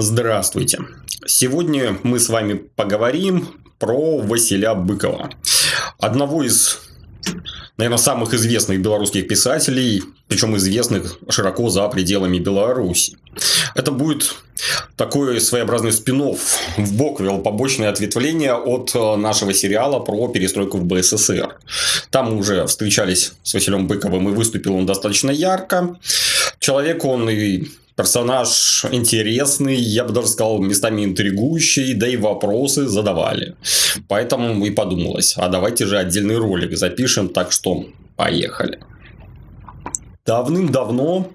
Здравствуйте. Сегодня мы с вами поговорим про Василя Быкова. Одного из, наверное, самых известных белорусских писателей, причем известных широко за пределами Беларуси. Это будет такой своеобразный спин в бок вел побочное ответвление от э, нашего сериала про перестройку в БССР. Там мы уже встречались с Василием Быковым и выступил он достаточно ярко. Человек он и персонаж интересный, я бы даже сказал, местами интригующий, да и вопросы задавали. Поэтому и подумалось, а давайте же отдельный ролик запишем, так что поехали. Давным-давно,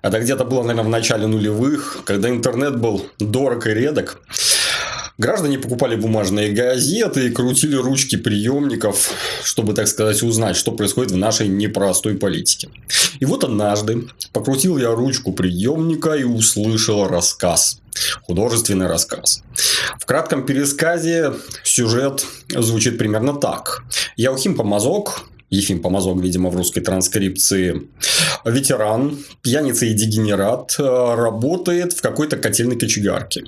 это где-то было, наверное, в начале нулевых, когда интернет был дорог и редок, Граждане покупали бумажные газеты и крутили ручки приемников, чтобы, так сказать, узнать, что происходит в нашей непростой политике. И вот однажды покрутил я ручку приемника и услышал рассказ. Художественный рассказ. В кратком пересказе сюжет звучит примерно так. Яухим Помазок, Ефим Помазок, видимо, в русской транскрипции, ветеран, пьяница и дегенерат, э, работает в какой-то котельной кочегарке,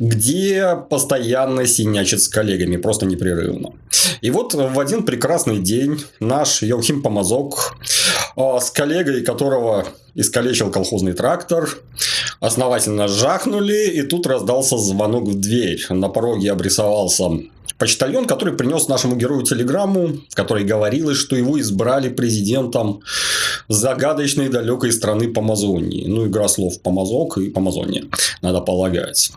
где постоянно синячит с коллегами, просто непрерывно. И вот в один прекрасный день наш Яухим Помазок э, с коллегой, которого искалечил колхозный трактор, основательно жахнули, и тут раздался звонок в дверь. На пороге обрисовался почтальон, который принес нашему герою телеграмму, в которой говорилось, что его избрали президентом загадочной далекой страны Помазонии. Ну, игра слов Помазок и Помазония, надо полагать.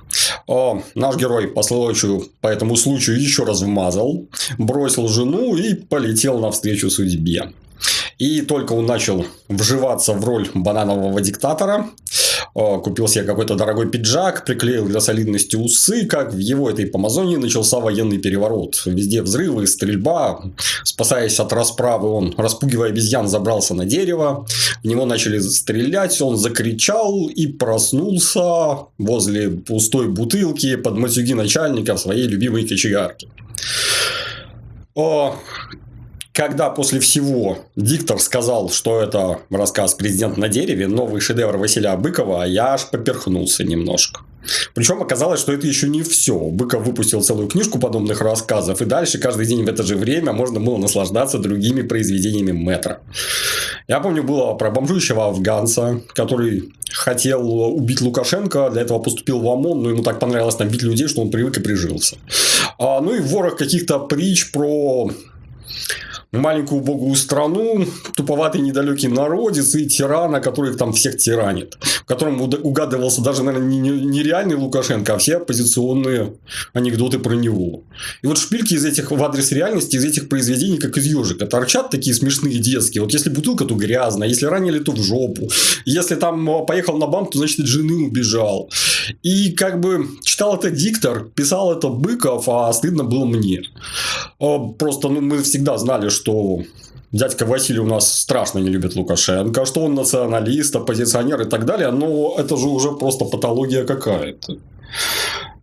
О, наш герой по случаю, по этому случаю еще раз вмазал, бросил жену и полетел навстречу судьбе. И только он начал вживаться в роль бананового диктатора, купил себе какой-то дорогой пиджак, приклеил для солидности усы, как в его этой помазонии начался военный переворот. Везде взрывы, стрельба. Спасаясь от расправы, он, распугивая обезьян, забрался на дерево. В него начали стрелять, он закричал и проснулся возле пустой бутылки под матюги начальника в своей любимой кочегарке. Когда после всего диктор сказал, что это рассказ «Президент на дереве», новый шедевр Василия Быкова, я аж поперхнулся немножко. Причем оказалось, что это еще не все. Быков выпустил целую книжку подобных рассказов, и дальше каждый день в это же время можно было наслаждаться другими произведениями Метра. Я помню, было про бомжующего афганца, который хотел убить Лукашенко, для этого поступил в ОМОН, но ему так понравилось там бить людей, что он привык и прижился. А, ну и ворох каких-то притч про маленькую убогую страну, туповатый недалекий народец и тирана, который там всех тиранит. В котором угадывался даже, наверное, не, реальный Лукашенко, а все оппозиционные анекдоты про него. И вот шпильки из этих в адрес реальности, из этих произведений, как из ежика, торчат такие смешные детские. Вот если бутылка, то грязная, если ранили, то в жопу. Если там а, поехал на банк, то значит от жены убежал. И как бы читал это диктор, писал это Быков, а стыдно было мне. А, просто ну, мы всегда знали, что дядька Василий у нас страшно не любит Лукашенко, что он националист, оппозиционер и так далее, но это же уже просто патология какая-то.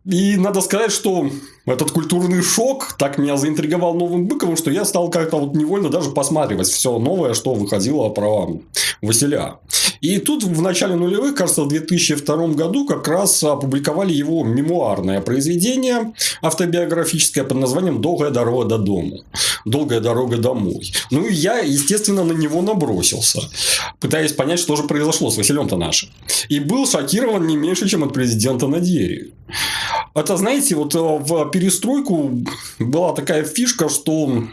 И надо сказать, что этот культурный шок так меня заинтриговал новым Быковым, что я стал как-то вот невольно даже посматривать все новое, что выходило про Василя. И тут в начале нулевых, кажется, в 2002 году как раз опубликовали его мемуарное произведение автобиографическое под названием «Долгая дорога до дома». «Долгая дорога домой». Ну, и я, естественно, на него набросился, пытаясь понять, что же произошло с Василем-то нашим. И был шокирован не меньше, чем от президента на дереве. Это, знаете, вот в перестройку была такая фишка, что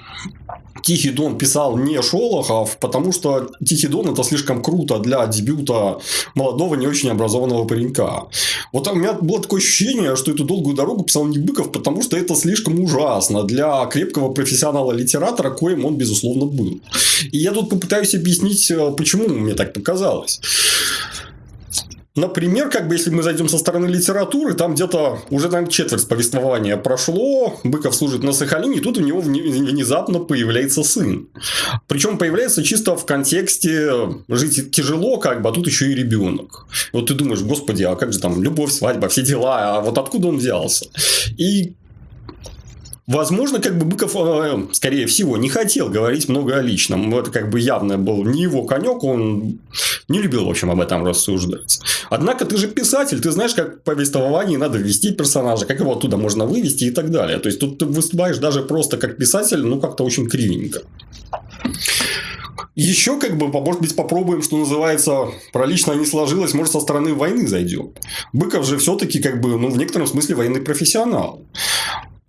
Тихий Дон писал не Шолохов, потому что Тихий Дон это слишком круто для дебюта молодого, не очень образованного паренька. Вот у меня было такое ощущение, что эту долгую дорогу писал не Быков, потому что это слишком ужасно для крепкого профессионала-литератора, коим он, безусловно, был. И я тут попытаюсь объяснить, э, почему мне так показалось. Например, как бы если мы зайдем со стороны литературы, там где-то уже наверное, четверть повествования прошло, Быков служит на Сахалине, и тут у него внезапно появляется сын. Причем появляется чисто в контексте жить тяжело, как бы, а тут еще и ребенок. Вот ты думаешь, господи, а как же там любовь, свадьба, все дела, а вот откуда он взялся? И Возможно, как бы Быков, э, скорее всего, не хотел говорить много о личном. Это как бы явно был не его конек, он не любил, в общем, об этом рассуждать. Однако ты же писатель, ты знаешь, как в повествовании надо ввести персонажа, как его оттуда можно вывести и так далее. То есть, тут ты выступаешь даже просто как писатель, ну, как-то очень кривенько. Еще, как бы, может быть, попробуем, что называется, про лично не сложилось, может, со стороны войны зайдем. Быков же все-таки, как бы, ну, в некотором смысле военный профессионал.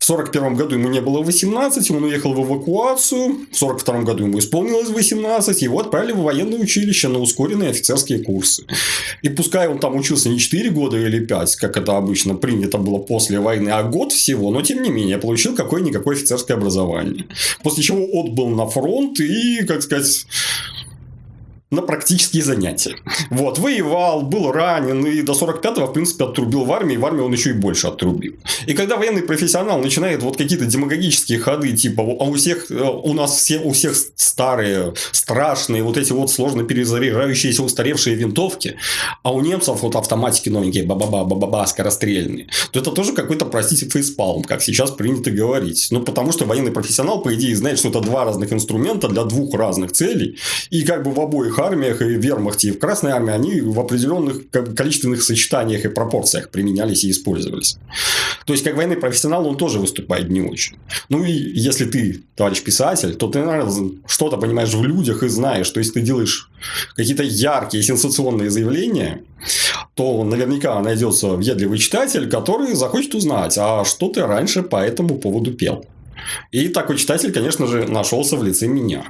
В 1941 году ему не было 18, он уехал в эвакуацию. В 1942 году ему исполнилось 18, его отправили в военное училище на ускоренные офицерские курсы. И пускай он там учился не 4 года или 5, как это обычно принято было после войны, а год всего, но тем не менее получил какое-никакое офицерское образование. После чего отбыл на фронт и, как сказать, на практические занятия. Вот, воевал, был ранен, и до 45-го, в принципе, отрубил в армии, в армии он еще и больше отрубил. И когда военный профессионал начинает вот какие-то демагогические ходы, типа, а у всех, э, у нас все, у всех старые, страшные, вот эти вот сложно перезаряжающиеся устаревшие винтовки, а у немцев вот автоматики новенькие, ба-ба-ба, ба-ба-ба, скорострельные, то это тоже какой-то, простите, фейспалм, как сейчас принято говорить. Ну, потому что военный профессионал, по идее, знает, что это два разных инструмента для двух разных целей, и как бы в обоих армиях, и вермахте, и в Красной армии, они в определенных количественных сочетаниях и пропорциях применялись и использовались. То есть, как военный профессионал, он тоже выступает не очень. Ну, и если ты, товарищ писатель, то ты, наверное, что-то понимаешь в людях и знаешь, что если ты делаешь какие-то яркие, сенсационные заявления, то наверняка найдется въедливый читатель, который захочет узнать, а что ты раньше по этому поводу пел. И такой читатель, конечно же, нашелся в лице меня.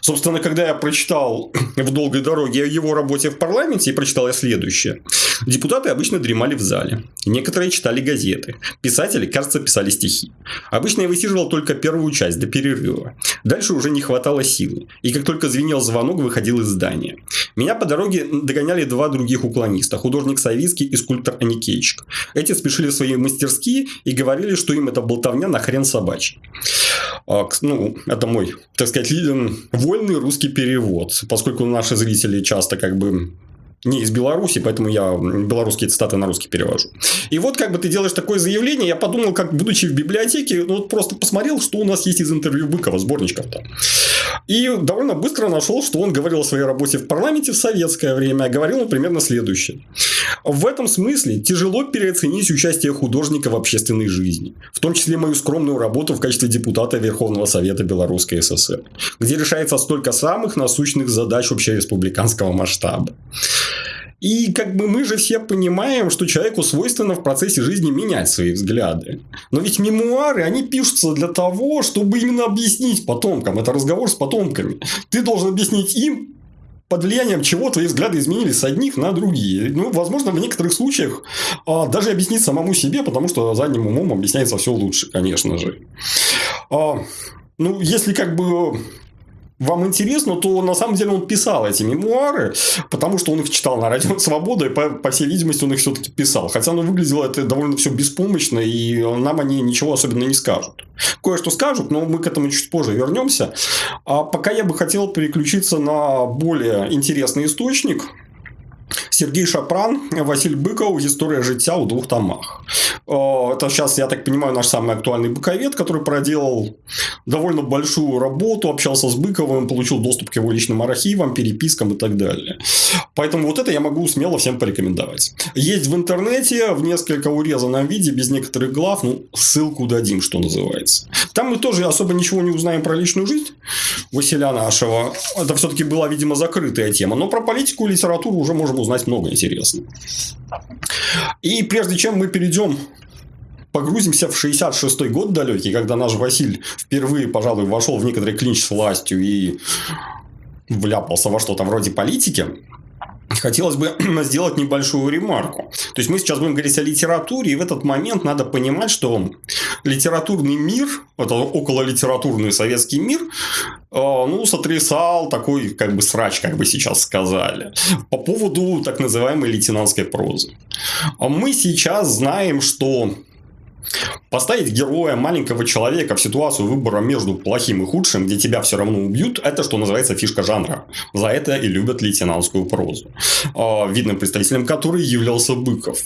Собственно, когда я прочитал в долгой дороге о его работе в парламенте, и прочитал я следующее. Депутаты обычно дремали в зале. Некоторые читали газеты. Писатели, кажется, писали стихи. Обычно я высиживал только первую часть до перерыва. Дальше уже не хватало силы. И как только звенел звонок, выходил из здания. Меня по дороге догоняли два других уклониста. Художник Савицкий и скульптор Аникейчик. Эти спешили в свои мастерские и говорили, что им это болтовня на хрен собачий. А, ну, это мой, так сказать, вольный русский перевод, поскольку наши зрители часто как бы не из Беларуси, поэтому я белорусские цитаты на русский перевожу. И вот как бы ты делаешь такое заявление, я подумал, как будучи в библиотеке, ну вот просто посмотрел, что у нас есть из интервью Быкова, сборничков там. И довольно быстро нашел, что он говорил о своей работе в парламенте в советское время. Говорил он примерно следующее. В этом смысле тяжело переоценить участие художника в общественной жизни. В том числе мою скромную работу в качестве депутата Верховного Совета Белорусской ССР, где решается столько самых насущных задач общереспубликанского масштаба. И как бы мы же все понимаем, что человеку свойственно в процессе жизни менять свои взгляды. Но ведь мемуары, они пишутся для того, чтобы именно объяснить потомкам. Это разговор с потомками. Ты должен объяснить им, под влиянием чего твои взгляды изменились с одних на другие. Ну, возможно, в некоторых случаях а, даже объяснить самому себе, потому что задним умом объясняется все лучше, конечно же. А, ну, если как бы вам интересно, то на самом деле он писал эти мемуары, потому что он их читал на радио Свобода, и по, по всей видимости он их все-таки писал. Хотя оно выглядело это довольно все беспомощно, и нам они ничего особенно не скажут. Кое-что скажут, но мы к этому чуть позже вернемся. А пока я бы хотел переключиться на более интересный источник, Сергей Шапран, Василь Быков «История життя» у двух томах. Это сейчас, я так понимаю, наш самый актуальный быковед, который проделал довольно большую работу, общался с Быковым, получил доступ к его личным архивам, перепискам и так далее. Поэтому вот это я могу смело всем порекомендовать. Есть в интернете в несколько урезанном виде, без некоторых глав, ну, ссылку дадим, что называется. Там мы тоже особо ничего не узнаем про личную жизнь Василия нашего. Это все-таки была, видимо, закрытая тема. Но про политику и литературу уже можем узнать много интересного. И прежде чем мы перейдем погрузимся в 66 год далекий, когда наш Василь впервые, пожалуй, вошел в некоторый клинч с властью и вляпался во что-то вроде политики, хотелось бы сделать небольшую ремарку. То есть, мы сейчас будем говорить о литературе, и в этот момент надо понимать, что литературный мир, это окололитературный советский мир, э, ну, сотрясал такой, как бы, срач, как бы сейчас сказали, по поводу так называемой лейтенантской прозы. А мы сейчас знаем, что Поставить героя маленького человека в ситуацию выбора между плохим и худшим, где тебя все равно убьют, это что называется фишка жанра. За это и любят лейтенантскую прозу. А, видным представителем которой являлся Быков.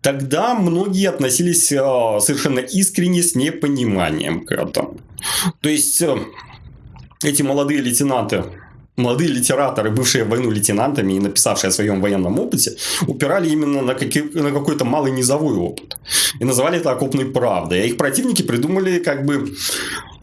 Тогда многие относились а, совершенно искренне с непониманием к этому. То есть э, эти молодые лейтенанты молодые литераторы, бывшие в войну лейтенантами и написавшие о своем военном опыте, упирали именно на, какие, на какой-то малый низовой опыт. И называли это окопной правдой. А их противники придумали как бы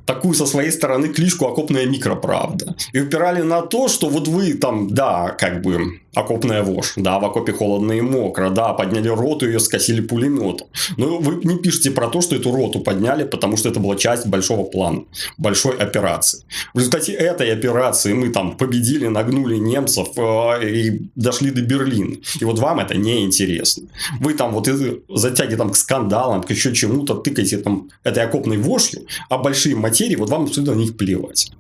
такую со своей стороны клишку «Окопная микроправда». И упирали на то, что вот вы там, да, как бы окопная вошь, да, в окопе холодно и мокро, да, подняли роту, ее скосили пулеметом. Но вы не пишете про то, что эту роту подняли, потому что это была часть большого плана, большой операции. В результате этой операции мы там победили, нагнули немцев э, и дошли до Берлина. И вот вам это не интересно. Вы там вот затяги там к скандалам, к еще чему-то тыкаете там этой окопной вошью, а большие материи, вот вам абсолютно на них плевать.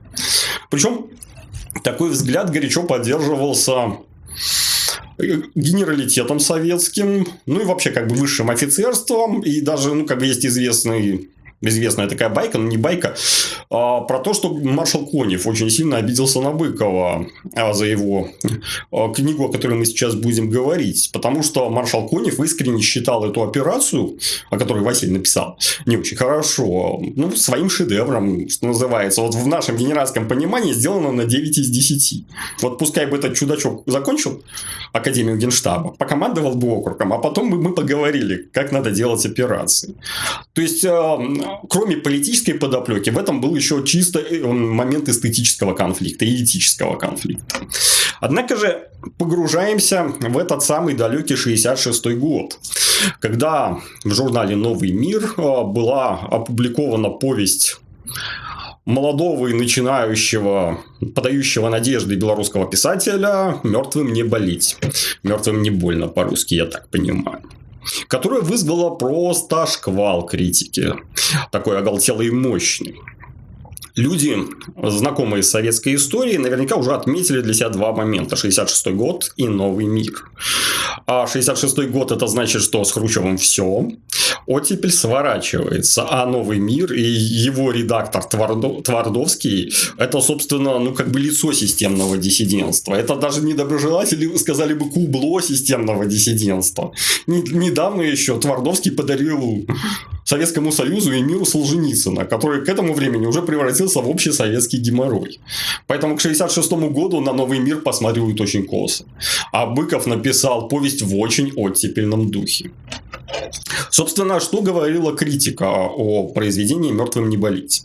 Причем такой взгляд горячо поддерживался генералитетом советским, ну и вообще как бы высшим офицерством, и даже, ну, как бы есть известный известная такая байка, но не байка, про то, что маршал Конев очень сильно обиделся на Быкова а, за его а, книгу, о которой мы сейчас будем говорить. Потому что маршал Конев искренне считал эту операцию, о которой Василий написал, не очень хорошо, ну, своим шедевром, что называется. Вот в нашем генеральском понимании сделано на 9 из 10. Вот пускай бы этот чудачок закончил Академию Генштаба, покомандовал бы округом, а потом бы мы поговорили, как надо делать операции. То есть, кроме политической подоплеки, в этом был еще чисто э, момент эстетического конфликта и этического конфликта. Однако же погружаемся в этот самый далекий 66 год, когда в журнале «Новый мир» э, была опубликована повесть молодого и начинающего, подающего надежды белорусского писателя «Мертвым не болеть». «Мертвым не больно» по-русски, я так понимаю которая вызвала просто шквал критики. Такой оголтелый и мощный. Люди, знакомые с советской историей, наверняка уже отметили для себя два момента. 66 год и новый мир. А 66 год это значит, что с Хрущевым все. Оттепель сворачивается. А новый мир и его редактор Твардо, Твардовский это, собственно, ну как бы лицо системного диссидентства. Это даже недоброжелатели сказали бы кубло системного диссидентства. Недавно еще Твардовский подарил Советскому Союзу и миру Солженицына, который к этому времени уже превратился в общий советский геморрой. Поэтому к 1966 году на новый мир посматривают очень косо. А Быков написал повесть в очень оттепельном духе. Собственно, что говорила критика о произведении «Мертвым не болеть».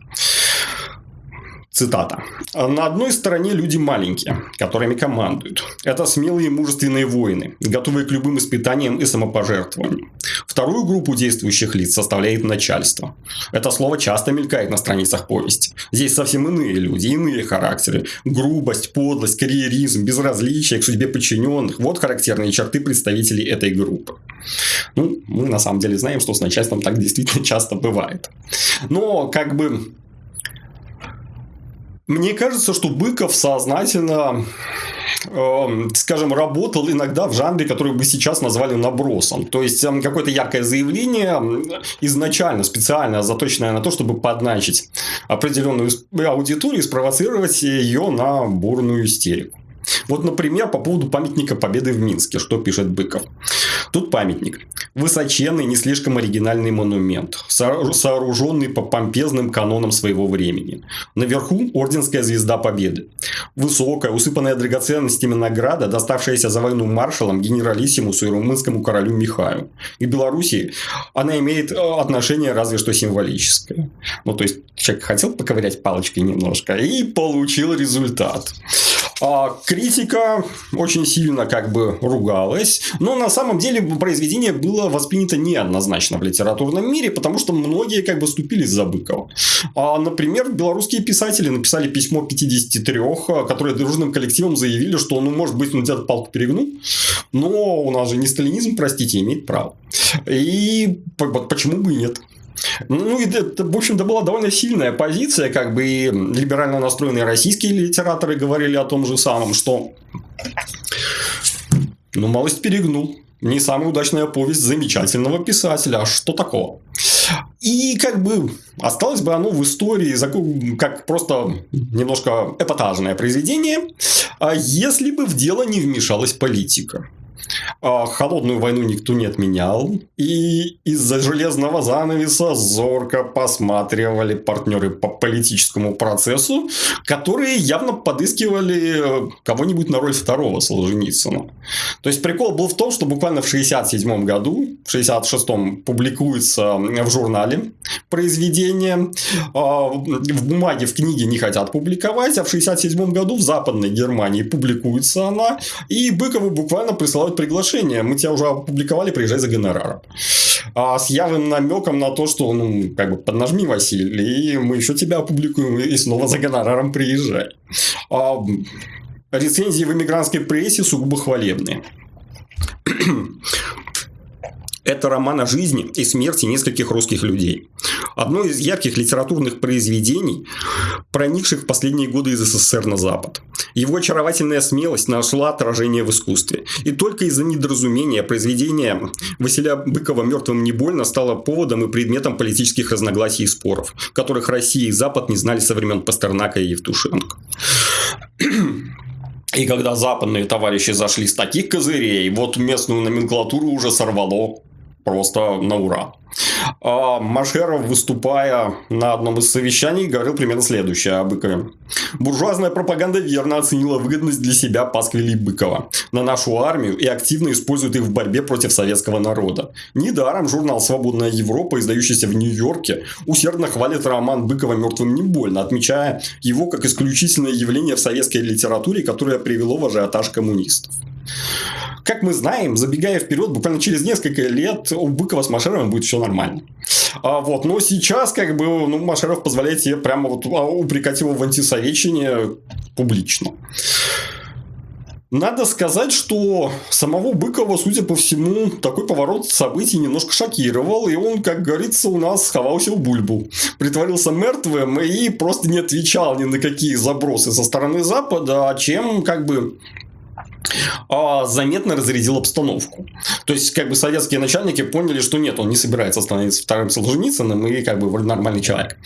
Цитата. «На одной стороне люди маленькие, которыми командуют. Это смелые и мужественные воины, готовые к любым испытаниям и самопожертвованиям. Вторую группу действующих лиц составляет начальство. Это слово часто мелькает на страницах повести. Здесь совсем иные люди, иные характеры. Грубость, подлость, карьеризм, безразличие к судьбе подчиненных. Вот характерные черты представителей этой группы. Ну, мы на самом деле знаем, что с начальством так действительно часто бывает. Но как бы мне кажется, что Быков сознательно эм, скажем, работал иногда в жанре, который бы сейчас назвали набросом. То есть, эм, какое-то яркое заявление изначально, специально заточенное на то, чтобы подначить определенную аудиторию и спровоцировать ее на бурную истерику. Вот, например, по поводу памятника Победы в Минске, что пишет Быков. Тут памятник. Высоченный, не слишком оригинальный монумент, сооруженный по помпезным канонам своего времени. Наверху орденская звезда Победы. Высокая, усыпанная драгоценностями награда, доставшаяся за войну маршалам, генералиссимусу и румынскому королю Михаю. И Белоруссии она имеет э, отношение разве что символическое. Ну, то есть, человек хотел поковырять палочкой немножко и получил результат. А критика очень сильно как бы ругалась, но на самом деле произведение было воспринято неоднозначно в литературном мире, потому что многие как бы ступились за Быкова. А, например, белорусские писатели написали письмо 53, которые дружным коллективом заявили, что ну может быть он где-то палку перегнул, но у нас же не сталинизм, простите, имеет право. И почему бы и нет? Ну, это, в общем-то, была довольно сильная позиция, как бы и либерально настроенные российские литераторы говорили о том же самом, что ну, малость перегнул. Не самая удачная повесть замечательного писателя. А что такого? И как бы осталось бы оно в истории как просто немножко эпатажное произведение, а если бы в дело не вмешалась политика. А холодную войну никто не отменял. И из-за железного занавеса зорко посматривали партнеры по политическому процессу, которые явно подыскивали кого-нибудь на роль второго Солженицына. То есть прикол был в том, что буквально в 67 году, в 66-м публикуется в журнале произведение. А, в бумаге, в книге не хотят публиковать, а в 67 году в Западной Германии публикуется она. И Быкову буквально присылают приглашение, мы тебя уже опубликовали, приезжай за гонораром. А с явным намеком на то, что, ну, как бы, поднажми, Василий, и мы еще тебя опубликуем, и снова за гонораром приезжай. А, рецензии в эмигрантской прессе сугубо хвалебные. Это роман о жизни и смерти нескольких русских людей. Одно из ярких литературных произведений, проникших в последние годы из СССР на Запад. Его очаровательная смелость нашла отражение в искусстве. И только из-за недоразумения произведение Василия Быкова «Мертвым не больно» стало поводом и предметом политических разногласий и споров, которых Россия и Запад не знали со времен Пастернака и Евтушенко. И когда западные товарищи зашли с таких козырей, вот местную номенклатуру уже сорвало просто на ура. А Машеров, выступая на одном из совещаний, говорил примерно следующее о Быкове. Буржуазная пропаганда верно оценила выгодность для себя пасквилей Быкова на нашу армию и активно использует их в борьбе против советского народа. Недаром журнал «Свободная Европа», издающийся в Нью-Йорке, усердно хвалит роман Быкова «Мертвым не больно», отмечая его как исключительное явление в советской литературе, которое привело в ажиотаж коммунистов. Как мы знаем, забегая вперед, буквально через несколько лет у Быкова с Машеровым будет все нормально. А, вот, но сейчас, как бы, ну, Машеров позволяет себе прямо вот а, упрекать его в антисоветчине публично. Надо сказать, что самого Быкова, судя по всему, такой поворот событий немножко шокировал, и он, как говорится, у нас сховался в бульбу. Притворился мертвым и просто не отвечал ни на какие забросы со стороны Запада, чем как бы а, заметно разрядил обстановку. То есть, как бы советские начальники поняли, что нет, он не собирается становиться вторым Солженицыным и как бы нормальный человек.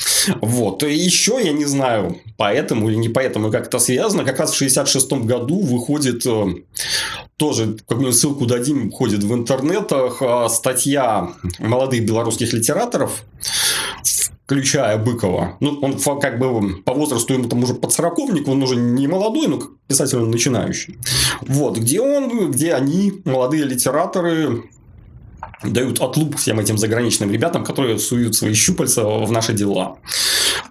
Вот. И еще, я не знаю, поэтому или не поэтому, как это связано, как раз в 66 году выходит э, тоже какую-нибудь ссылку дадим, ходит в интернетах э, статья молодых белорусских литераторов, включая Быкова. Ну, он как бы по возрасту ему там уже под сороковник, он уже не молодой, но писатель он начинающий. Вот, где он, где они, молодые литераторы, дают отлуп всем этим заграничным ребятам, которые суют свои щупальца в наши дела.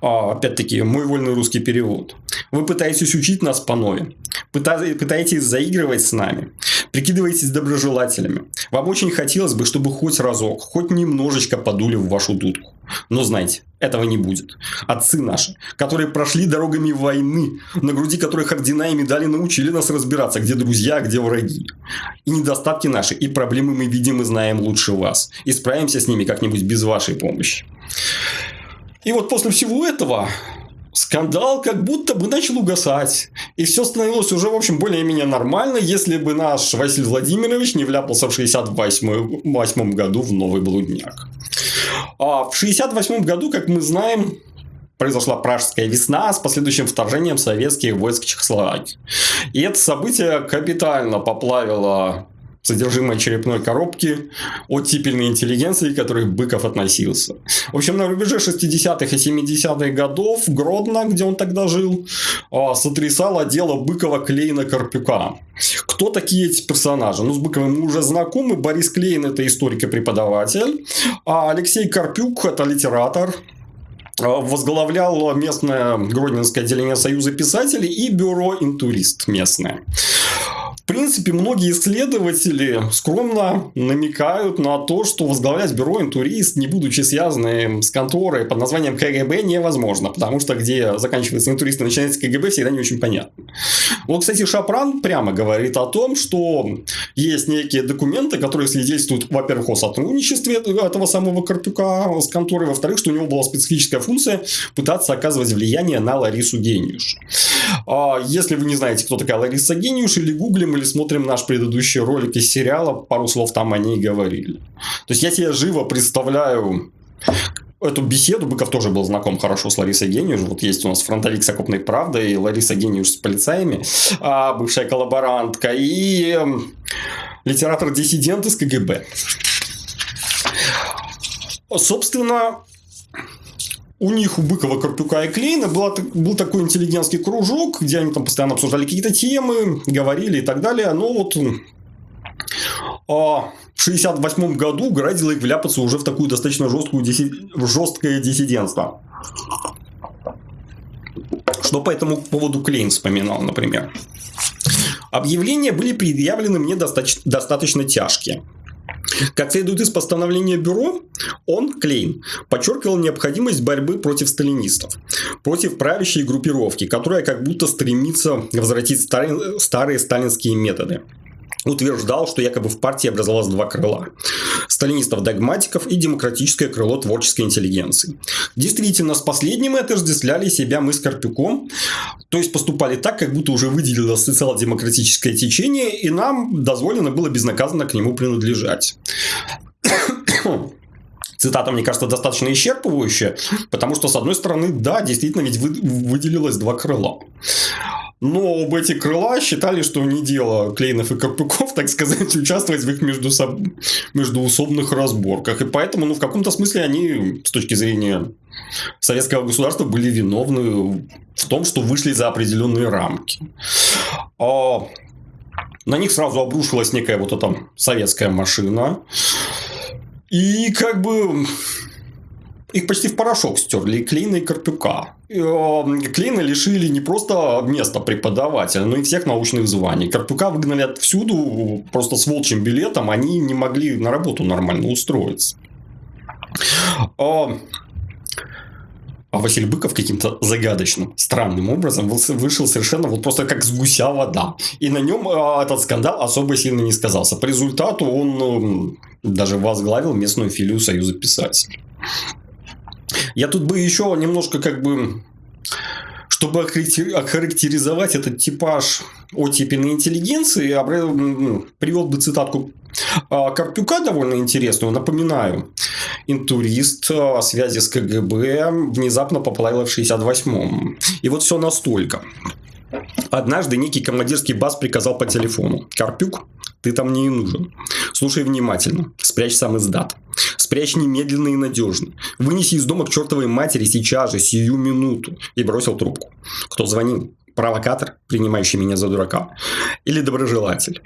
А, опять-таки, мой вольный русский перевод. Вы пытаетесь учить нас по нове, пытаетесь заигрывать с нами, прикидываетесь доброжелателями. Вам очень хотелось бы, чтобы хоть разок, хоть немножечко подули в вашу дудку. Но знайте, этого не будет. Отцы наши, которые прошли дорогами войны, на груди которых ордена и медали научили нас разбираться, где друзья, а где враги. И недостатки наши, и проблемы мы видим и знаем лучше вас. И справимся с ними как-нибудь без вашей помощи. И вот после всего этого скандал как будто бы начал угасать. И все становилось уже, в общем, более-менее нормально, если бы наш Василий Владимирович не вляпался в 68 году в новый блудняк. А в 68 году, как мы знаем, произошла Пражская весна с последующим вторжением советских войск Чехословакии. И это событие капитально поплавило содержимое черепной коробки оттипельной интеллигенции, к которой Быков относился. В общем, на рубеже 60-х и 70-х годов Гродно, где он тогда жил, а, сотрясало дело Быкова Клейна Карпюка. Кто такие эти персонажи? Ну, с Быковым мы уже знакомы. Борис Клейн – это историк и преподаватель. А Алексей Карпюк – это литератор, а, возглавлял местное Гродненское отделение Союза писателей и бюро «Интурист» местное принципе, многие исследователи скромно намекают на то, что возглавлять бюро интурист, не будучи связанным с конторой под названием КГБ, невозможно, потому что где заканчивается интурист и начинается КГБ, всегда не очень понятно. Вот, кстати, Шапран прямо говорит о том, что есть некие документы, которые свидетельствуют, во-первых, о сотрудничестве этого самого Карпюка с конторой, во-вторых, что у него была специфическая функция пытаться оказывать влияние на Ларису Гениуш. А если вы не знаете, кто такая Лариса Гениуш, или гуглим, или смотрим наш предыдущий ролик из сериала, пару слов там о ней говорили. То есть, я себе живо представляю эту беседу Быков тоже был знаком хорошо с Ларисой Гениуш. Вот есть у нас фронтовик с окопной правдой, и Лариса Гениуш с полицаями, а бывшая коллаборантка, и эм, литератор-диссидент из КГБ. Собственно, у них, у Быкова, Карпюка и Клейна была, был такой интеллигентский кружок, где они там постоянно обсуждали какие-то темы, говорили и так далее. Но вот а в 1968 году грозило их вляпаться уже в такую достаточно жесткую жесткое диссидентство. Что по этому поводу Клейн вспоминал, например. Объявления были предъявлены мне достаточно, достаточно тяжкие. Как следует из постановления бюро, он, Клейн, подчеркивал необходимость борьбы против сталинистов, против правящей группировки, которая как будто стремится возвратить старые, сталинские методы утверждал, что якобы в партии образовалось два крыла. Сталинистов-догматиков и демократическое крыло творческой интеллигенции. Действительно, с последним отождествляли себя мы с Карпюком, то есть поступали так, как будто уже выделилось социал-демократическое течение, и нам дозволено было безнаказанно к нему принадлежать. Цитата, мне кажется, достаточно исчерпывающая, потому что, с одной стороны, да, действительно, ведь выделилось два крыла. Но оба эти крыла считали, что не дело Клейнов и Карпюков, так сказать, участвовать в их между соб... междуусобных разборках. И поэтому, ну, в каком-то смысле они, с точки зрения советского государства, были виновны в том, что вышли за определенные рамки. А на них сразу обрушилась некая вот эта советская машина. И как бы их почти в порошок стерли и Клейна, и Карпюка. Клейна лишили не просто места преподавателя, но и всех научных званий. Карпюка выгнали отсюду просто с волчьим билетом. Они не могли на работу нормально устроиться. А Василий Быков каким-то загадочным, странным образом вышел совершенно вот просто как с гуся вода. И на нем а, этот скандал особо сильно не сказался. По результату он даже возглавил местную филию Союза писателей. Я тут бы еще немножко как бы чтобы охарактеризовать этот типаж оттепельной интеллигенции, ну, привел бы цитатку а, Карпюка довольно интересную. Напоминаю, интурист о связи с КГБ внезапно поплавил в 68-м. И вот все настолько. Однажды некий командирский бас приказал по телефону. Карпюк, ты там не нужен. Слушай внимательно. Спрячь сам издат. Спрячь немедленно и надежно. Вынеси из дома к чертовой матери сейчас же, сию минуту. И бросил трубку. Кто звонил? Провокатор, принимающий меня за дурака, или доброжелатель.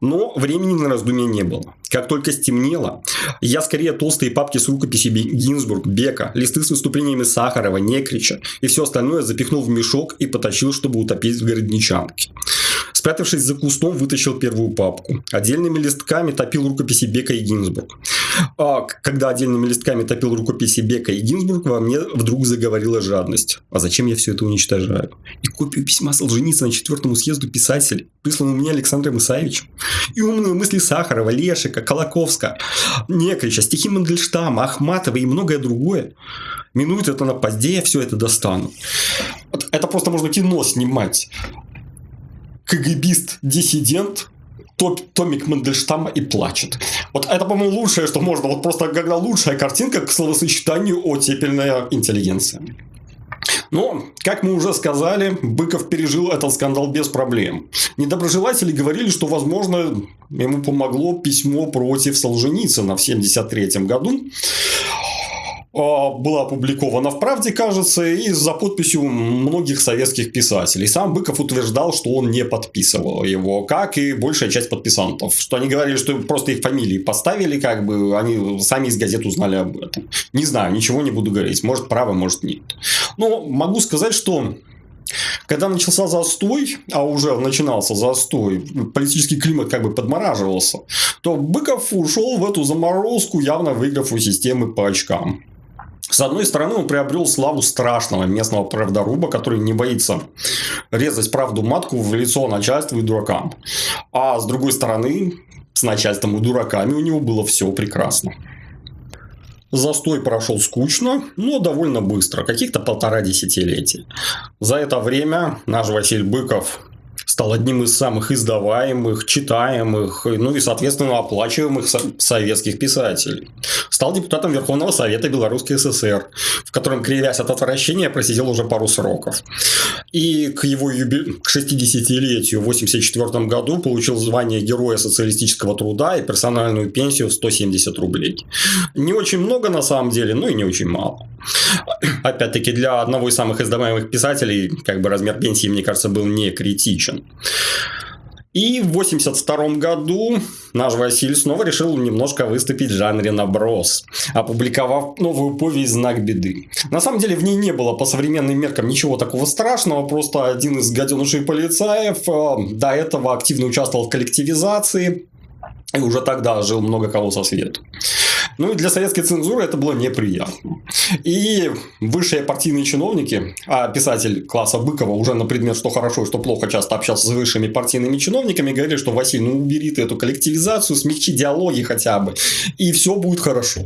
Но времени на раздумье не было. Как только стемнело, я скорее толстые папки с рукописями Гинзбург, Бека, листы с выступлениями Сахарова, Некрича и все остальное запихнул в мешок и потащил, чтобы утопить в городничанке. Спрятавшись за кустом, вытащил первую папку. Отдельными листками топил рукописи Бека и Гинзбург. А когда отдельными листками топил рукописи Бека и Гинзбург, во мне вдруг заговорила жадность. А зачем я все это уничтожаю? И копию письма Солженицына четвертому съезду писателей, присланного мне Александром Исаевичем. И умные мысли Сахарова, Лешика, Колоковска, Некрича, стихи Мандельштама, Ахматова и многое другое. Минует это на позднее, я все это достану. Это просто можно кино снимать КГБист-диссидент Томик Мандельштама и плачет. Вот это, по-моему, лучшее, что можно. Вот просто когда лучшая картинка к словосочетанию оттепельная интеллигенция. Но, как мы уже сказали, Быков пережил этот скандал без проблем. Недоброжелатели говорили, что, возможно, ему помогло письмо против Солженицына в 1973 году. А, была опубликована в «Правде», кажется, и за подписью многих советских писателей. Сам Быков утверждал, что он не подписывал его, как и большая часть подписантов. Что они говорили, что просто их фамилии поставили, как бы они сами из газет узнали об этом. Не знаю, ничего не буду говорить. Может, право, может, нет. Но могу сказать, что когда начался застой, а уже начинался застой, политический климат как бы подмораживался, то Быков ушел в эту заморозку, явно выиграв у системы по очкам. С одной стороны, он приобрел славу страшного местного правдоруба, который не боится резать правду матку в лицо начальству и дуракам. А с другой стороны, с начальством и дураками у него было все прекрасно. Застой прошел скучно, но довольно быстро, каких-то полтора десятилетия. За это время наш Василий Быков стал одним из самых издаваемых, читаемых, ну и, соответственно, оплачиваемых советских писателей. Стал депутатом Верховного Совета Белорусской ССР, в котором, кривясь от отвращения, просидел уже пару сроков. И к его юби... к 60-летию в 1984 году получил звание Героя социалистического труда и персональную пенсию в 170 рублей. Не очень много на самом деле, но и не очень мало. Опять-таки, для одного из самых издаваемых писателей, как бы размер пенсии, мне кажется, был не критичен. И в 1982 году наш Василий снова решил немножко выступить в жанре наброс, опубликовав новую повесть «Знак беды». На самом деле в ней не было по современным меркам ничего такого страшного, просто один из гаденышей полицаев э, до этого активно участвовал в коллективизации, и уже тогда жил много кого со свету. Ну и для советской цензуры это было неприятно. И высшие партийные чиновники, а писатель класса Быкова уже на предмет, что хорошо и что плохо, часто общался с высшими партийными чиновниками, говорили, что Василий, ну убери ты эту коллективизацию, смягчи диалоги хотя бы, и все будет хорошо.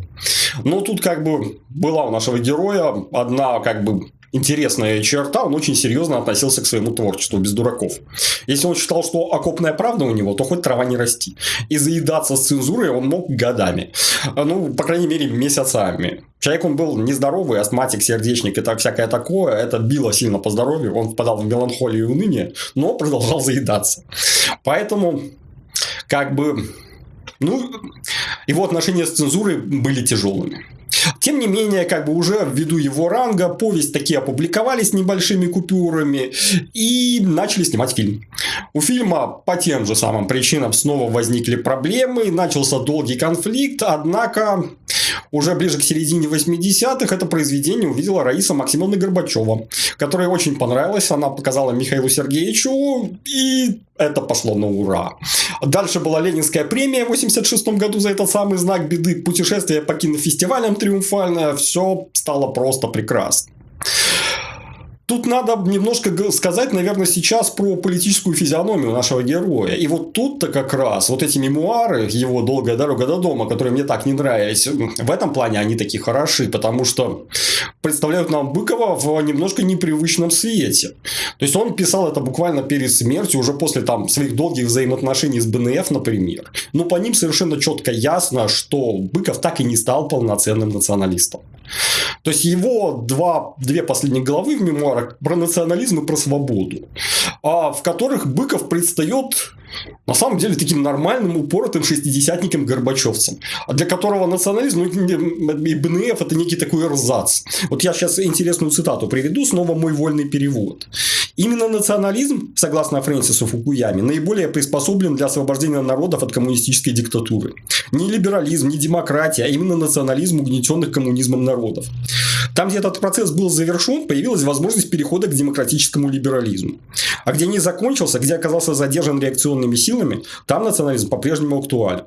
Но тут как бы была у нашего героя одна как бы интересная черта, он очень серьезно относился к своему творчеству, без дураков. Если он считал, что окопная правда у него, то хоть трава не расти. И заедаться с цензурой он мог годами. Ну, по крайней мере, месяцами. Человек он был нездоровый, астматик, сердечник и так всякое такое. Это било сильно по здоровью. Он впадал в меланхолию и уныние, но продолжал заедаться. Поэтому, как бы, ну, его отношения с цензурой были тяжелыми. Тем не менее, как бы уже ввиду его ранга, повесть такие опубликовались небольшими купюрами и начали снимать фильм. У фильма по тем же самым причинам снова возникли проблемы, начался долгий конфликт, однако уже ближе к середине 80-х это произведение увидела Раиса Максимовна Горбачева, которой очень понравилось, она показала Михаилу Сергеевичу, и это пошло на ура. Дальше была Ленинская премия в 86 году за этот самый знак беды. Путешествие по кинофестивалям триумфальное. Все стало просто прекрасно. Тут надо немножко сказать, наверное, сейчас про политическую физиономию нашего героя. И вот тут-то как раз вот эти мемуары, его «Долгая дорога до дома», которые мне так не нравились, в этом плане они такие хороши, потому что представляют нам Быкова в немножко непривычном свете. То есть, он писал это буквально перед смертью, уже после там, своих долгих взаимоотношений с БНФ, например. Но по ним совершенно четко ясно, что Быков так и не стал полноценным националистом. То есть его два, две последние главы в мемуарах про национализм и про свободу, а в которых Быков предстает на самом деле таким нормальным, упоротым шестидесятником Горбачевцем, для которого национализм ну, и БНФ это некий такой эрзац. Вот я сейчас интересную цитату приведу, снова мой вольный перевод. Именно национализм, согласно Фрэнсису Фукуяме, наиболее приспособлен для освобождения народов от коммунистической диктатуры. Не либерализм, не демократия, а именно национализм угнетенных коммунизмом народов. Там, где этот процесс был завершен, появилась возможность перехода к демократическому либерализму. А где не закончился, где оказался задержан реакционными силами, там национализм по-прежнему актуален.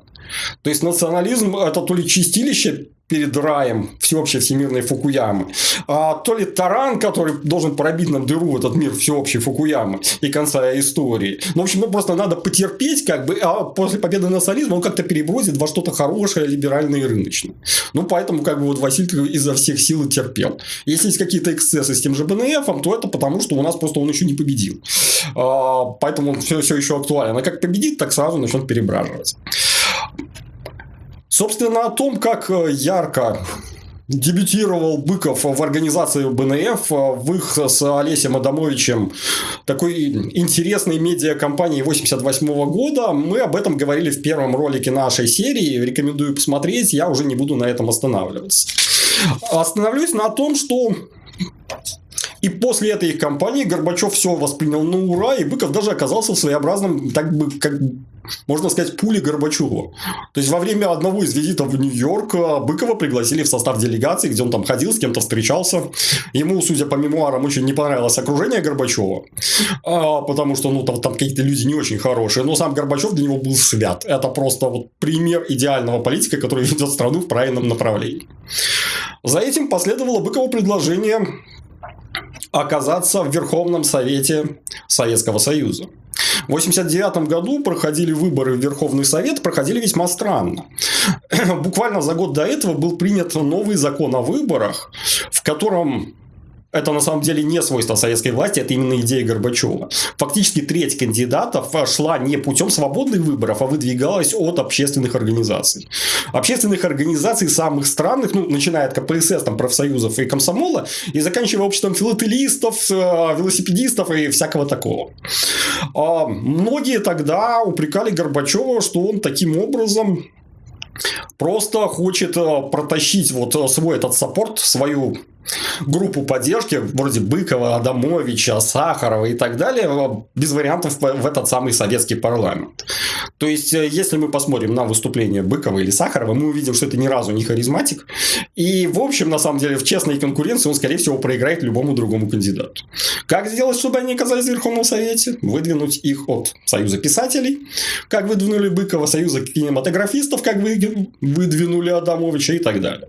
То есть национализм это то ли чистилище перед раем всеобщей всемирной Фукуямы, а то ли таран, который должен пробить нам дыру в этот мир всеобщей Фукуямы и конца истории. Ну, в общем, ну, просто надо потерпеть, как бы, а после победы национализма он как-то перебросит во что-то хорошее, либеральное и рыночное. Ну, поэтому, как бы, вот Василий изо всех сил и терпел. Если есть какие-то эксцессы с тем же БНФ, то это потому, что у нас просто он еще не победил. А, поэтому он все, все еще актуален. А как победит, так сразу начнет перебраживать. Собственно, о том, как э, ярко дебютировал Быков в организации БНФ э, в их с Олесем Адамовичем такой интересной медиакомпании 88 года. Мы об этом говорили в первом ролике нашей серии. Рекомендую посмотреть. Я уже не буду на этом останавливаться. Остановлюсь на том, что и после этой их кампании Горбачев все воспринял на ура, и Быков даже оказался в своеобразном, так бы, как можно сказать, пули Горбачева. То есть, во время одного из визитов в Нью-Йорк э, Быкова пригласили в состав делегации, где он там ходил, с кем-то встречался. Ему, судя по мемуарам, очень не понравилось окружение Горбачева, а, потому что ну, там, там какие-то люди не очень хорошие. Но сам Горбачев для него был свят. Это просто вот пример идеального политика, который ведет страну в правильном направлении. За этим последовало Быкову предложение оказаться в Верховном Совете Советского Союза. В 1989 году проходили выборы в Верховный Совет, проходили весьма странно. Буквально за год до этого был принят новый закон о выборах, в котором это на самом деле не свойство советской власти, это именно идея Горбачева. Фактически треть кандидатов шла не путем свободных выборов, а выдвигалась от общественных организаций. Общественных организаций самых странных, ну, начиная от КПСС, там, профсоюзов и комсомола, и заканчивая обществом филателистов, э, велосипедистов и всякого такого. А многие тогда упрекали Горбачева, что он таким образом просто хочет э, протащить вот э, свой этот саппорт, свою группу поддержки, вроде Быкова, Адамовича, Сахарова и так далее, без вариантов в этот самый советский парламент. То есть, э, если мы посмотрим на выступление Быкова или Сахарова, мы увидим, что это ни разу не харизматик. И, в общем, на самом деле, в честной конкуренции он, скорее всего, проиграет любому другому кандидату. Как сделать, чтобы они оказались в Верховном Совете? Выдвинуть их от Союза писателей, как выдвинули Быкова, Союза кинематографистов, как выдвинули Адамовича и так далее.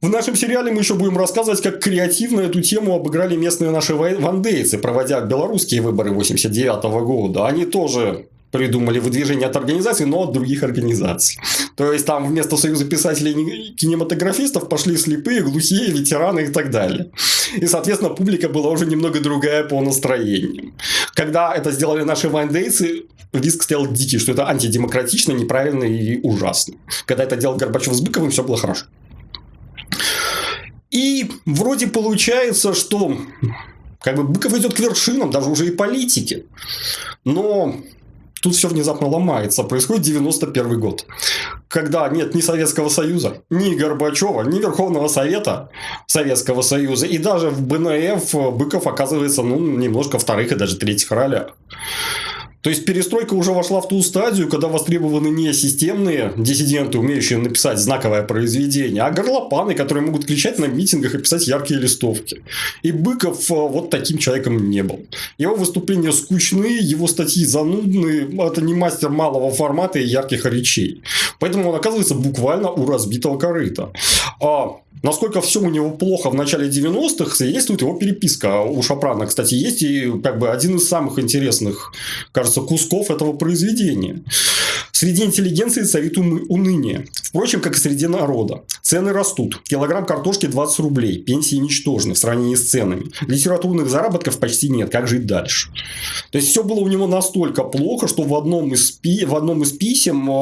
В нашем сериале мы еще будем рассказывать, как креативно эту тему обыграли местные наши вандейцы, проводя белорусские выборы 89 года. Они тоже придумали выдвижение от организаций, но от других организаций. То есть, там вместо Союза писателей и кинематографистов пошли слепые, глухие, ветераны и так далее. И, соответственно, публика была уже немного другая по настроению. Когда это сделали наши вандейцы, риск стоял дикий, что это антидемократично, неправильно и ужасно. Когда это делал Горбачев с Быковым, все было хорошо. И вроде получается, что как бы Быков идет к вершинам, даже уже и политики. Но тут все внезапно ломается. Происходит 91 год. Когда нет ни Советского Союза, ни Горбачева, ни Верховного Совета Советского Союза. И даже в БНФ Быков оказывается ну, немножко вторых и даже третьих ролях. То есть перестройка уже вошла в ту стадию, когда востребованы не системные диссиденты, умеющие написать знаковое произведение, а горлопаны, которые могут кричать на митингах и писать яркие листовки. И Быков э, вот таким человеком не был. Его выступления скучны, его статьи занудны, это не мастер малого формата и ярких речей. Поэтому он оказывается буквально у разбитого корыта. А Насколько все у него плохо в начале 90-х, свидетельствует его переписка. У Шапрана, кстати, есть и как бы один из самых интересных, кажется, кусков этого произведения. Среди интеллигенции царит уныние. Впрочем, как и среди народа. Цены растут. Килограмм картошки 20 рублей. Пенсии ничтожны в сравнении с ценами. Литературных заработков почти нет. Как жить дальше? То есть, все было у него настолько плохо, что в одном из, пи... в одном из писем э,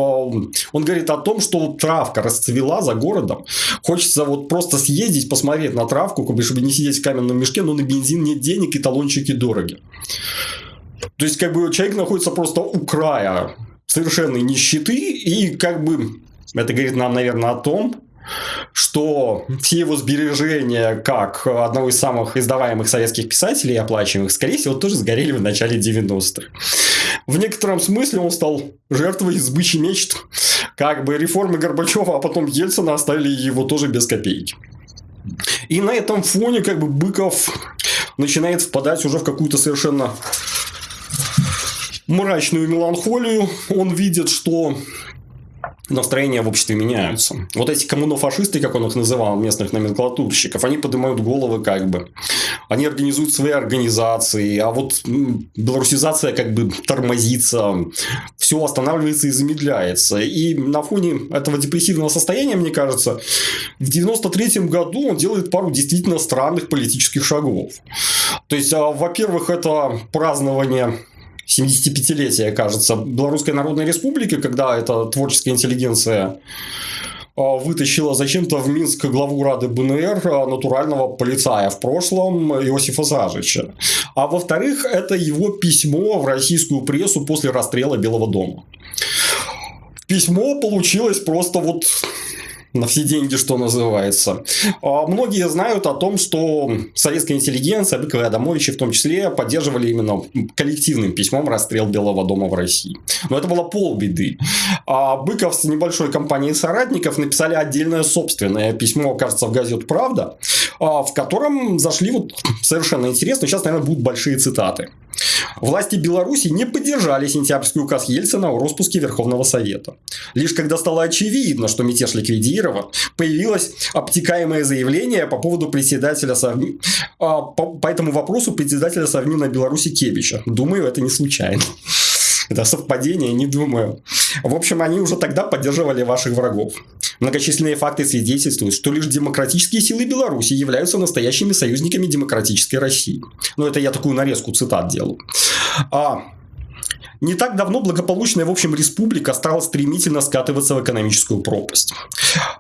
он говорит о том, что травка расцвела за городом. Хочется вот просто съездить, посмотреть на травку, чтобы не сидеть в каменном мешке, но на бензин нет денег и талончики дороги. То есть, как бы человек находится просто у края совершенной нищеты, и как бы это говорит нам, наверное, о том, что все его сбережения, как одного из самых издаваемых советских писателей, оплачиваемых, скорее всего, тоже сгорели в начале 90-х. В некотором смысле он стал жертвой сбычи мечт. Как бы реформы Горбачева, а потом Ельцина оставили его тоже без копейки. И на этом фоне как бы Быков начинает впадать уже в какую-то совершенно мрачную меланхолию. Он видит, что настроения в обществе меняются. Вот эти коммунофашисты, как он их называл, местных номенклатурщиков, они поднимают головы как бы. Они организуют свои организации, а вот белорусизация как бы тормозится, все останавливается и замедляется. И на фоне этого депрессивного состояния, мне кажется, в 93 году он делает пару действительно странных политических шагов. То есть, а, во-первых, это празднование 75-летие, кажется, Белорусской Народной Республики, когда эта творческая интеллигенция а, вытащила зачем-то в Минск главу Рады БНР а, натурального полицая в прошлом Иосифа Зажича. А во-вторых, это его письмо в российскую прессу после расстрела Белого дома. Письмо получилось просто вот на все деньги, что называется. А, многие знают о том, что советская интеллигенция, Быкова и Адамовичи в том числе, поддерживали именно коллективным письмом расстрел Белого дома в России. Но это было полбеды. А Быков с небольшой компанией соратников написали отдельное собственное письмо, кажется, в газету «Правда», а, в котором зашли вот совершенно интересно. Сейчас, наверное, будут большие цитаты. Власти Беларуси не поддержали сентябрьский указ Ельцина о распуске Верховного Совета. Лишь когда стало очевидно, что мятеж ликвидирован, появилось обтекаемое заявление по поводу председателя Совми... А, по, по этому вопросу председателя Совмина Беларуси Кебича. Думаю, это не случайно. Это совпадение, не думаю. В общем, они уже тогда поддерживали ваших врагов. Многочисленные факты свидетельствуют, что лишь демократические силы Беларуси являются настоящими союзниками демократической России. Ну, это я такую нарезку цитат делаю. А, не так давно благополучная, в общем, республика стала стремительно скатываться в экономическую пропасть.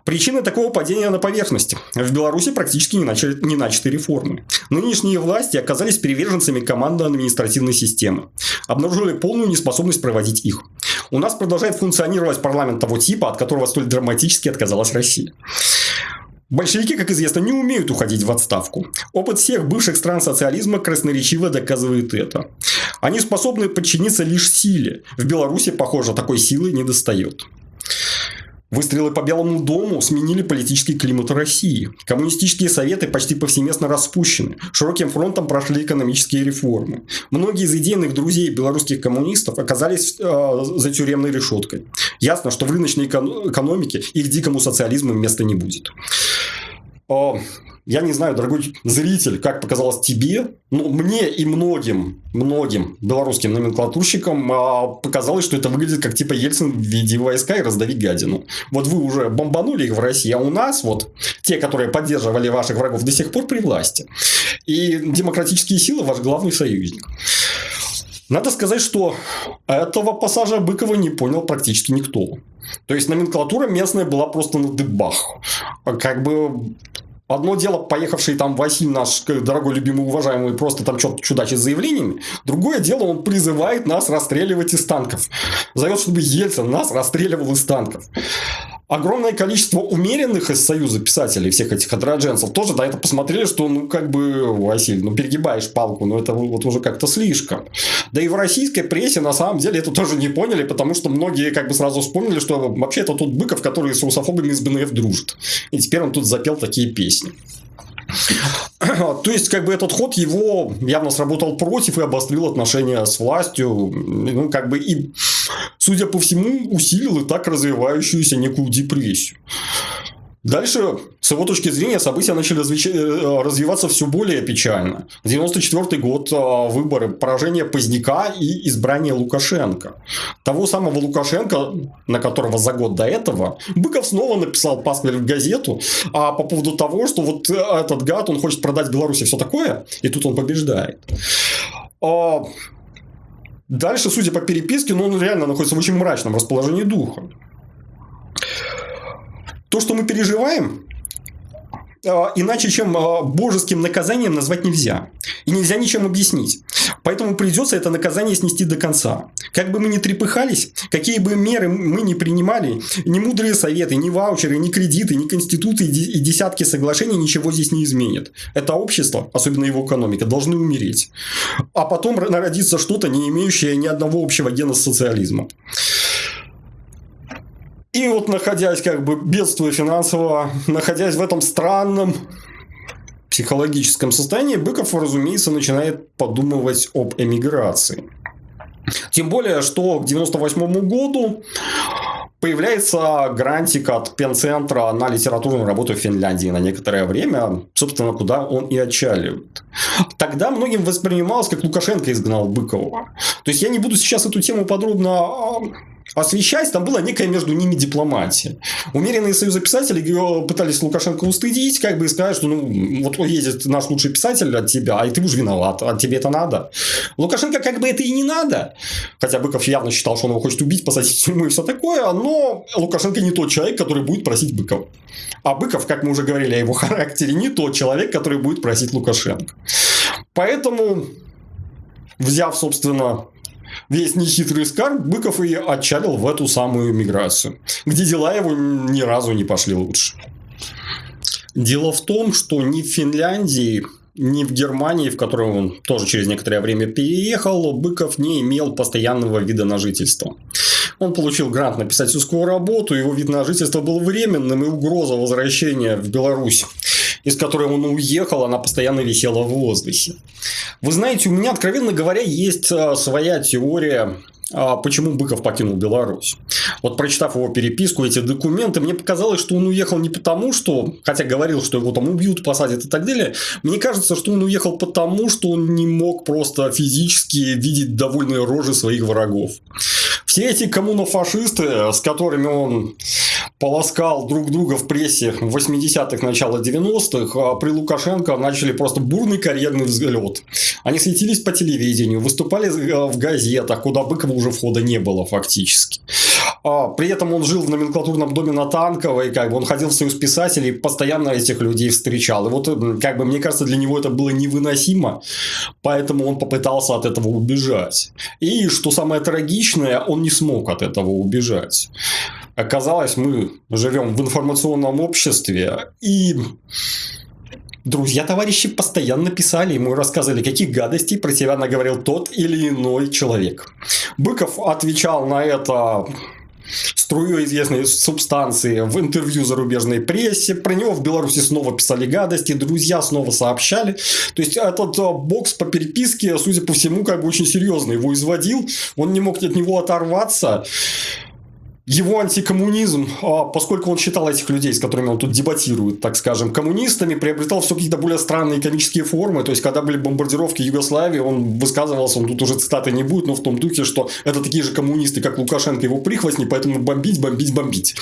Причины такого падения на поверхности. В Беларуси практически не, начали, не начаты реформы. Нынешние власти оказались приверженцами командно-административной системы. Обнаружили полную неспособность проводить их. У нас продолжает функционировать парламент того типа, от которого столь драматически отказалась Россия. Большевики, как известно, не умеют уходить в отставку. Опыт всех бывших стран социализма красноречиво доказывает это. Они способны подчиниться лишь силе. В Беларуси, похоже, такой силы не достает. Выстрелы по Белому дому сменили политический климат России. Коммунистические советы почти повсеместно распущены. Широким фронтом прошли экономические реформы. Многие из идейных друзей белорусских коммунистов оказались э, за тюремной решеткой. Ясно, что в рыночной экономике их дикому социализму места не будет. Я не знаю, дорогой зритель, как показалось тебе, но мне и многим, многим белорусским номенклатурщикам а, показалось, что это выглядит как типа Ельцин в виде войска и раздави гадину. Вот вы уже бомбанули их в России, а у нас вот те, которые поддерживали ваших врагов до сих пор при власти. И демократические силы ваш главный союзник. Надо сказать, что этого пассажа Быкова не понял практически никто. То есть номенклатура местная была просто на дыбах. Как бы Одно дело, поехавший там Василий, наш дорогой, любимый, уважаемый, просто там что-то чудачит заявлениями. Другое дело, он призывает нас расстреливать из танков. Зовет, чтобы Ельцин нас расстреливал из танков огромное количество умеренных из Союза писателей, всех этих адродженцев, тоже на это посмотрели, что, ну, как бы, Василий, ну, перегибаешь палку, но это вот уже как-то слишком. Да и в российской прессе, на самом деле, это тоже не поняли, потому что многие, как бы, сразу вспомнили, что вообще это тот Быков, который с русофобами из БНФ дружит. И теперь он тут запел такие песни. То есть, как бы этот ход его явно сработал против и обострил отношения с властью. Ну, как бы и, судя по всему, усилил и так развивающуюся некую депрессию. Дальше, с его точки зрения, события начали э, развиваться все более печально. 94 год, а, выборы, поражение Поздняка и избрание Лукашенко. Того самого Лукашенко, на которого за год до этого, Быков снова написал пасквиль в газету а по поводу того, что вот этот гад, он хочет продать Беларуси все такое, и тут он побеждает. А дальше, судя по переписке, ну, он реально находится в очень мрачном расположении духа. То, что мы переживаем, а, иначе, чем а, божеским наказанием назвать нельзя. И нельзя ничем объяснить. Поэтому придется это наказание снести до конца. Как бы мы ни трепыхались, какие бы меры мы ни принимали, ни мудрые советы, ни ваучеры, ни кредиты, ни конституты и десятки соглашений ничего здесь не изменят. Это общество, особенно его экономика, должны умереть. А потом народиться что-то, не имеющее ни одного общего гена с социализмом. И вот находясь как бы бедствуя финансово, находясь в этом странном психологическом состоянии, Быков, разумеется, начинает подумывать об эмиграции. Тем более, что к 98 году появляется грантик от Пенцентра на литературную работу в Финляндии на некоторое время, собственно, куда он и отчаливает. Тогда многим воспринималось, как Лукашенко изгнал Быкова. То есть, я не буду сейчас эту тему подробно освещать, там была некая между ними дипломатия. Умеренные союзы писателей пытались Лукашенко устыдить, как бы и сказать, что ну, вот едет наш лучший писатель от тебя, а и ты уж виноват, а тебе это надо. Лукашенко как бы это и не надо. Хотя Быков явно считал, что он его хочет убить, посадить в тюрьму и все такое, но Лукашенко не тот человек, который будет просить Быкова. А Быков, как мы уже говорили о его характере, не тот человек, который будет просить Лукашенко. Поэтому, взяв, собственно, весь нехитрый скарб, Быков и отчалил в эту самую миграцию, где дела его ни разу не пошли лучше. Дело в том, что ни в Финляндии, ни в Германии, в которую он тоже через некоторое время переехал, Быков не имел постоянного вида на жительство. Он получил грант на писательскую работу, его вид на жительство был временным, и угроза возвращения в Беларусь из которой он уехал, она постоянно висела в воздухе. Вы знаете, у меня, откровенно говоря, есть а, своя теория а, почему Быков покинул Беларусь. Вот прочитав его переписку, эти документы, мне показалось, что он уехал не потому, что, хотя говорил, что его там убьют, посадят и так далее, мне кажется, что он уехал потому, что он не мог просто физически видеть довольные рожи своих врагов. Все эти коммунофашисты, с которыми он полоскал друг друга в прессе в 80-х, начало 90-х, а при Лукашенко начали просто бурный карьерный взлет. Они светились по телевидению, выступали э, в газетах, куда Быкова уже входа не было фактически. А, при этом он жил в номенклатурном доме на Танковой, как бы он ходил в союз писателей, постоянно этих людей встречал. И вот, как бы, мне кажется, для него это было невыносимо, поэтому он попытался от этого убежать. И, что самое трагичное, он не смог от этого убежать. Оказалось, мы живем в информационном обществе, и друзья, товарищи постоянно писали ему рассказывали, каких гадостей про себя наговорил тот или иной человек. Быков отвечал на это струей известной субстанции в интервью зарубежной прессе. Про него в Беларуси снова писали гадости, друзья снова сообщали. То есть, этот э, бокс по переписке, судя по всему, как бы очень серьезно его изводил. Он не мог от него оторваться его антикоммунизм, а, поскольку он считал этих людей, с которыми он тут дебатирует, так скажем, коммунистами, приобретал все какие-то более странные комические формы. То есть, когда были бомбардировки Югославии, он высказывался, он тут уже цитаты не будет, но в том духе, что это такие же коммунисты, как Лукашенко, его прихвостни, поэтому бомбить, бомбить, бомбить.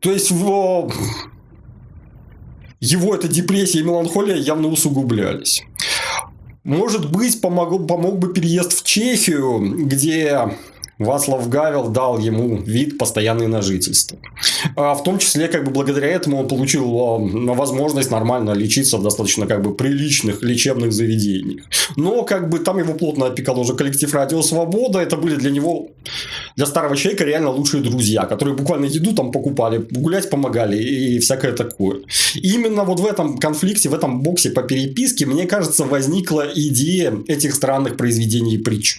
То есть, в... его эта депрессия и меланхолия явно усугублялись. Может быть, помог, помог бы переезд в Чехию, где Васлав Гавел дал ему вид постоянный на жительство. А в том числе, как бы благодаря этому он получил а, возможность нормально лечиться в достаточно как бы приличных лечебных заведениях. Но как бы там его плотно опекал уже коллектив Радио Свобода. Это были для него, для старого человека реально лучшие друзья, которые буквально еду там покупали, гулять помогали и всякое такое. И именно вот в этом конфликте, в этом боксе по переписке, мне кажется, возникла идея этих странных произведений и притч.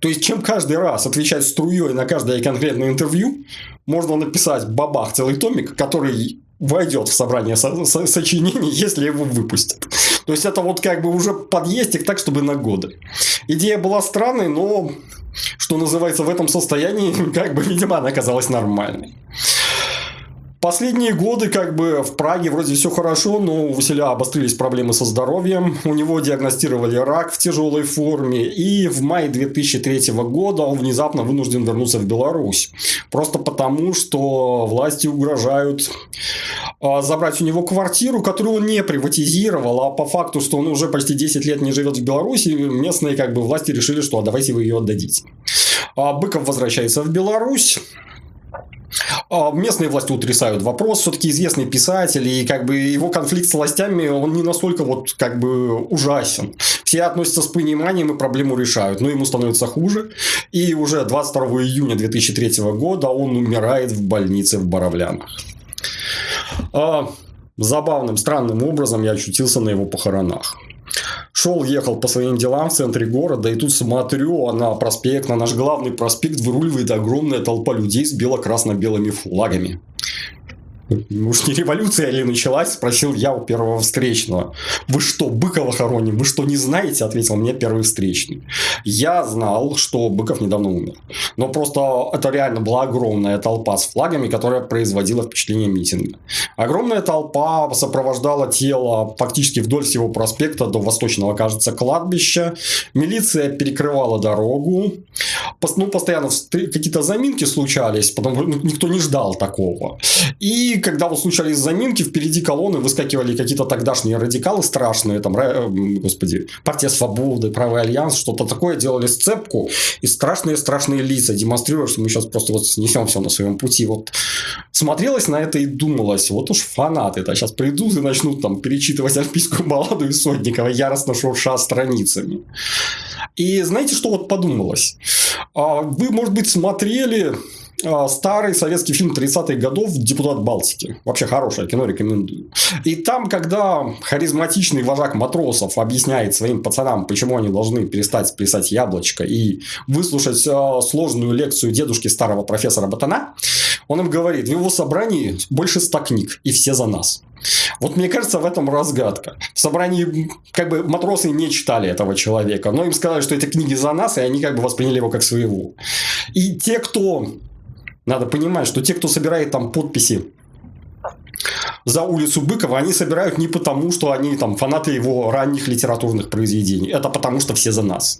То есть, чем каждый раз отвечать струей на каждое конкретное интервью, можно написать бабах целый томик, который войдет в собрание со- со- сочинений, если его выпустят. То есть, это вот как бы уже подъездик так, чтобы на годы. Идея была странной, но, что называется, в этом состоянии, как бы, видимо, она оказалась нормальной. Последние годы как бы в Праге вроде все хорошо, но у Василя обострились проблемы со здоровьем. У него диагностировали рак в тяжелой форме. И в мае 2003 года он внезапно вынужден вернуться в Беларусь. Просто потому, что власти угрожают а, забрать у него квартиру, которую он не приватизировал, а по факту, что он уже почти 10 лет не живет в Беларуси, местные как бы власти решили, что а давайте вы ее отдадите. А Быков возвращается в Беларусь. А, местные власти утрясают вопрос, все-таки известный писатель, и как бы его конфликт с властями, он не настолько вот как бы ужасен. Все относятся с пониманием и проблему решают, но ему становится хуже. И уже 22 июня 2003 года он умирает в больнице в Боровлянах. А, забавным, странным образом я очутился на его похоронах. Шел, ехал по своим делам в центре города, и тут смотрю, на проспект, на наш главный проспект выруливает огромная толпа людей с бело-красно-белыми флагами. Уж не революция ли началась? Спросил я у первого встречного. Вы что, Быкова хороним? Вы что, не знаете? Ответил мне первый встречный. Я знал, что Быков недавно умер. Но просто это реально была огромная толпа с флагами, которая производила впечатление митинга. Огромная толпа сопровождала тело фактически вдоль всего проспекта до восточного, кажется, кладбища. Милиция перекрывала дорогу. Ну, постоянно какие-то заминки случались, потому что никто не ждал такого. И когда вот случались заминки, впереди колонны выскакивали какие-то тогдашние радикалы страшные, там, э, господи, партия свободы, правый альянс, что-то такое, делали сцепку, и страшные-страшные лица демонстрируют, что мы сейчас просто вот снесем все на своем пути. Вот смотрелось на это и думалось, вот уж фанаты, это сейчас придут и начнут там перечитывать альпийскую балладу и Сотникова, яростно шурша страницами. И знаете, что вот подумалось? А, вы, может быть, смотрели старый советский фильм 30-х годов «Депутат Балтики». Вообще хорошее кино, рекомендую. И там, когда харизматичный вожак матросов объясняет своим пацанам, почему они должны перестать плясать яблочко и выслушать а, сложную лекцию дедушки старого профессора Батана, он им говорит, в его собрании больше ста книг, и все за нас. Вот мне кажется, в этом разгадка. В собрании как бы матросы не читали этого человека, но им сказали, что эти книги за нас, и они как бы восприняли его как своего. И те, кто надо понимать, что те, кто собирает там подписи за улицу Быкова они собирают не потому, что они там фанаты его ранних литературных произведений. Это потому, что все за нас.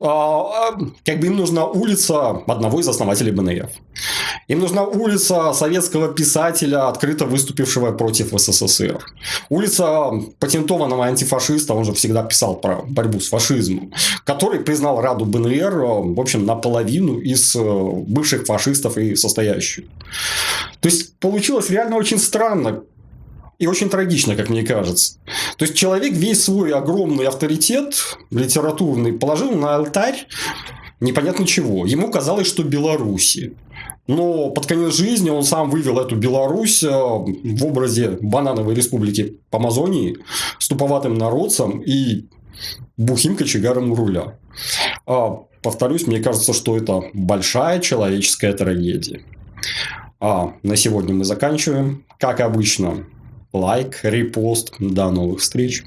А, а, как бы им нужна улица одного из основателей БНР. Им нужна улица советского писателя, открыто выступившего против СССР. Улица патентованного антифашиста, он же всегда писал про борьбу с фашизмом, который признал Раду БНР, в общем, наполовину из э, бывших фашистов и состоящих. То есть, получилось реально очень странно и очень трагично, как мне кажется. То есть, человек весь свой огромный авторитет литературный положил на алтарь непонятно чего. Ему казалось, что Беларуси. Но под конец жизни он сам вывел эту Беларусь э, в образе банановой республики по Амазонии с туповатым народцем и бухим кочегаром руля. А, повторюсь, мне кажется, что это большая человеческая трагедия. А на сегодня мы заканчиваем. Как обычно, лайк, репост. До новых встреч.